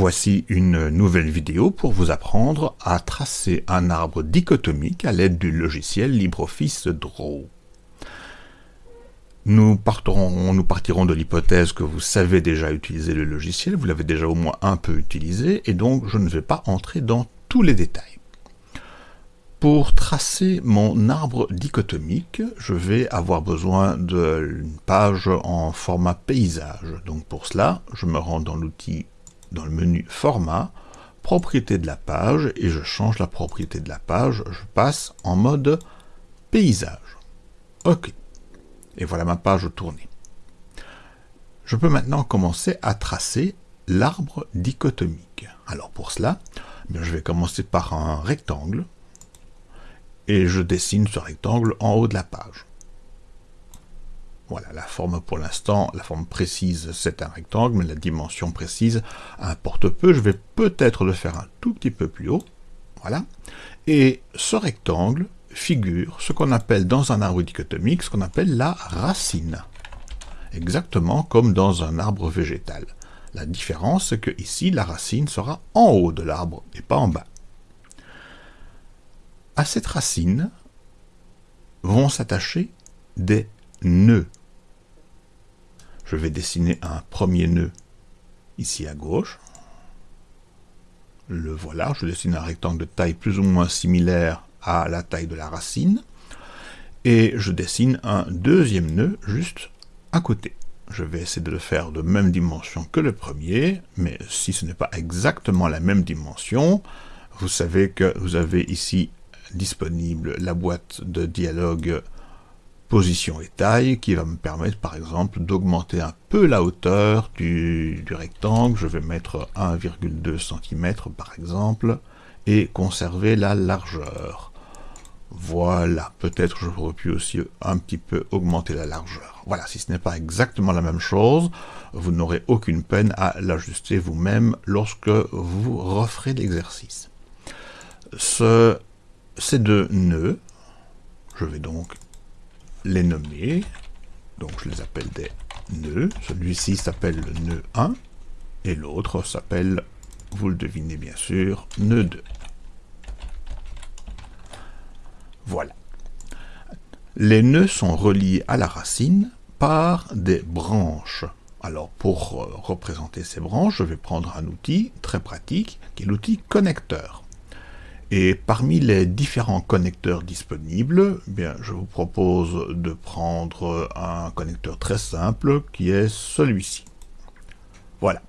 Voici une nouvelle vidéo pour vous apprendre à tracer un arbre dichotomique à l'aide du logiciel LibreOffice Draw. Nous, partirons, de l'hypothèse que vous savez déjà utiliser le logiciel, vous l'avez déjà au moins un peu utilisé, et donc je ne vais pas entrer dans tous les détails. Pour tracer mon arbre dichotomique, je vais avoir besoin d'une page en format paysage. Donc pour cela, je me rends dans l'outil dans le menu Format, Propriété de la page, et je change la propriété de la page, je passe en mode Paysage. OK. Et voilà ma page tournée. Je peux maintenant commencer à tracer l'arbre dichotomique. Alors pour cela, eh je vais commencer par un rectangle, et je dessine ce rectangle en haut de la page. Voilà, la forme pour l'instant, la forme précise, c'est un rectangle, mais la dimension précise importe peu. Je vais peut-être le faire un tout petit peu plus haut. Voilà. Et ce rectangle figure ce qu'on appelle dans un arbre dichotomique, ce qu'on appelle la racine. Exactement comme dans un arbre végétal. La différence, c'est que ici, la racine sera en haut de l'arbre et pas en bas. À cette racine vont s'attacher des nœuds. Je vais dessiner un premier nœud ici à gauche. Le voilà, je dessine un rectangle de taille plus ou moins similaire à la taille de la racine. Et je dessine un deuxième nœud juste à côté. Je vais essayer de le faire de même dimension que le premier, mais si ce n'est pas exactement la même dimension, vous savez que vous avez ici disponible la boîte de dialogue position et taille qui va me permettre par exemple d'augmenter un peu la hauteur du, rectangle. Je vais mettre 1,2 cm par exemple et conserver la largeur. Voilà, peut-être j'aurais pu aussi un petit peu augmenter la largeur. Voilà, si ce n'est pas exactement la même chose, vous n'aurez aucune peine à l'ajuster vous-même lorsque vous referez l'exercice. Ce, ces deux nœuds, je vais donc les nommer. Donc je les appelle des nœuds. Celui-ci s'appelle le nœud 1 et l'autre s'appelle, vous le devinez bien sûr, nœud 2. Voilà. Les nœuds sont reliés à la racine par des branches. Alors pour euh, représenter ces branches, je vais prendre un outil très pratique qui est l'outil connecteur. Et parmi les différents connecteurs disponibles, eh je vous propose de prendre un connecteur très simple qui est celui-ci. Voilà.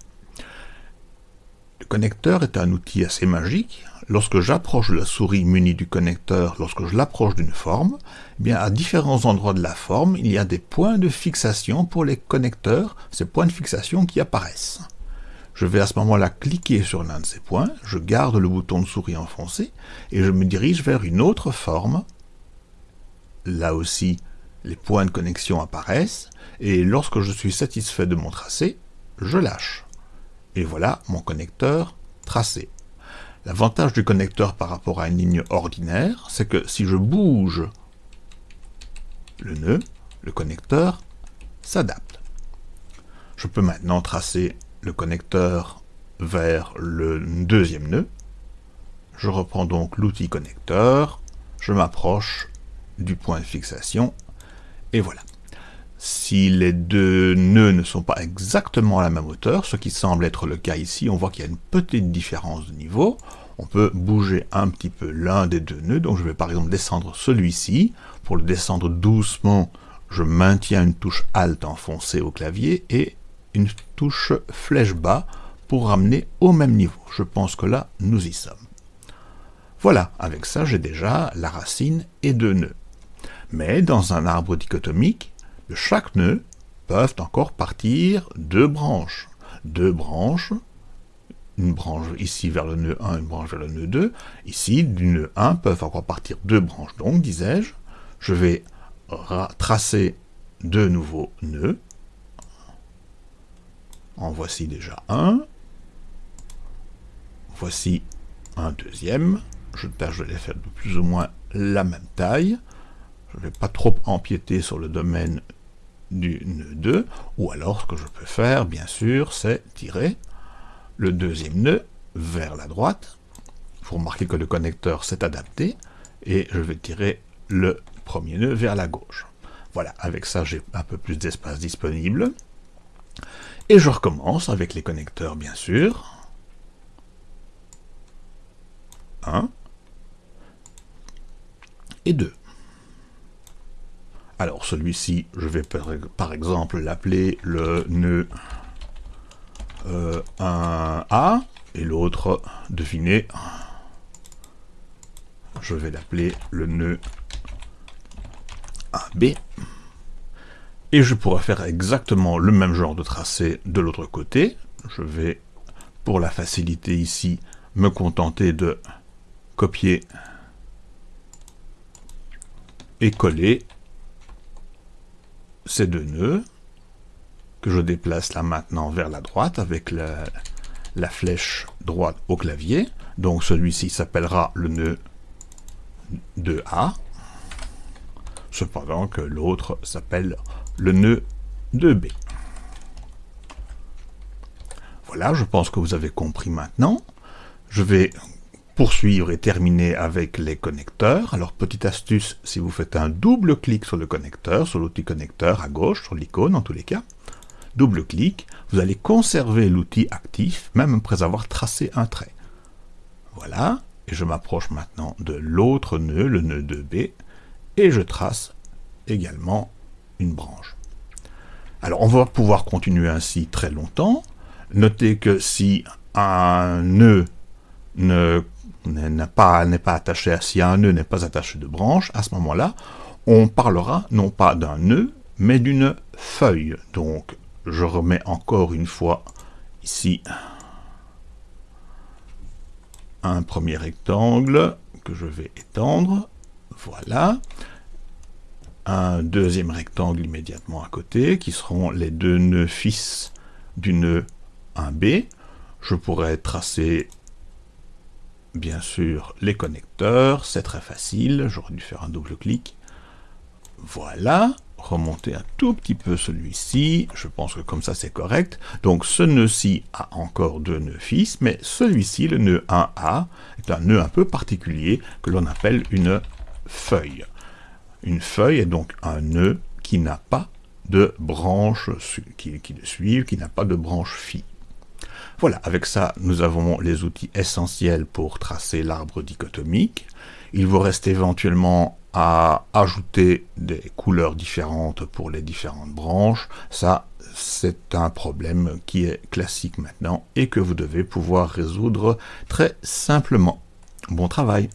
Le connecteur est un outil assez magique. Lorsque j'approche la souris munie du connecteur, lorsque je l'approche d'une forme, eh bien, à différents endroits de la forme, il y a des points de fixation pour les connecteurs, ces points de fixation qui apparaissent. Je vais à ce moment-là cliquer sur l'un de ces points, je garde le bouton de souris enfoncé, et je me dirige vers une autre forme. Là aussi, les points de connexion apparaissent, et lorsque je suis satisfait de mon tracé, je lâche. Et voilà mon connecteur tracé. L'avantage du connecteur par rapport à une ligne ordinaire, c'est que si je bouge le nœud, le connecteur s'adapte. Je peux maintenant tracer le connecteur vers le deuxième nœud. Je reprends donc l'outil connecteur, je m'approche du point de fixation, et voilà. Si les deux nœuds ne sont pas exactement à la même hauteur, ce qui semble être le cas ici, on voit qu'il y a une petite différence de niveau. On peut bouger un petit peu l'un des deux nœuds, donc je vais par exemple descendre celui-ci. Pour le descendre doucement, je maintiens une touche Alt enfoncée au clavier, et une flèche bas pour ramener au même niveau. Je pense que là, nous y sommes. Voilà, avec ça, j'ai déjà la racine et deux nœuds. Mais dans un arbre dichotomique, de chaque nœud peuvent encore partir deux branches. Deux branches, une branche ici vers le nœud 1, une branche vers le nœud 2. Ici, du nœud 1 peuvent encore partir deux branches. Donc, disais-je, je vais tracer deux nouveaux nœuds en voici déjà un. Voici un deuxième. Je tâche les faire de plus ou moins la même taille. Je ne vais pas trop empiéter sur le domaine du nœud 2. Ou alors, ce que je peux faire, bien sûr, c'est tirer le deuxième nœud vers la droite. Vous remarquez que le connecteur s'est adapté et je vais tirer le premier nœud vers la gauche. Voilà, avec ça j'ai un peu plus d'espace disponible. Et je recommence avec les connecteurs bien sûr. 1 et 2. Alors celui-ci, je vais par exemple l'appeler le nœud 1A, euh, et l'autre, devinez, je vais l'appeler le nœud 1B. Et je pourrais faire exactement le même genre de tracé de l'autre côté. Je vais, pour la facilité ici, me contenter de copier et coller ces deux nœuds que je déplace là maintenant vers la droite avec la, flèche droite au clavier. Donc celui-ci s'appellera le nœud 2A, cependant que l'autre s'appelle le nœud 2B. Voilà, je pense que vous avez compris maintenant. Je vais poursuivre et terminer avec les connecteurs. Alors, petite astuce, si vous faites un double clic sur le connecteur, sur l'outil connecteur à gauche, sur l'icône en tous les cas, double clic, vous allez conserver l'outil actif, même après avoir tracé un trait. Voilà, et je m'approche maintenant de l'autre nœud, le nœud 2B, et je trace également branche. Alors, on va pouvoir continuer ainsi très longtemps. Notez que si un nœud ne n'est pas, pas attaché à, si un nœud n'est pas attaché de branche, à ce moment-là, on parlera non pas d'un nœud, mais d'une feuille. Donc, je remets encore une fois ici un premier rectangle que je vais étendre. Voilà. Un deuxième rectangle immédiatement à côté, qui seront les deux nœuds fils du nœud 1B. Je pourrais tracer bien sûr les connecteurs, c'est très facile, j'aurais dû faire un double clic. Voilà, remonter un tout petit peu celui-ci, je pense que comme ça c'est correct. Donc ce nœud-ci a encore deux nœuds fils, mais celui-ci, le nœud 1A, est un nœud un peu particulier que l'on appelle une feuille. Une feuille est donc un nœud qui n'a pas de branche qui, le suivent, qui n'a pas de branche phi. Voilà, avec ça, nous avons les outils essentiels pour tracer l'arbre dichotomique. Il vous reste éventuellement à ajouter des couleurs différentes pour les différentes branches. Ça, c'est un problème qui est classique maintenant et que vous devez pouvoir résoudre très simplement. Bon travail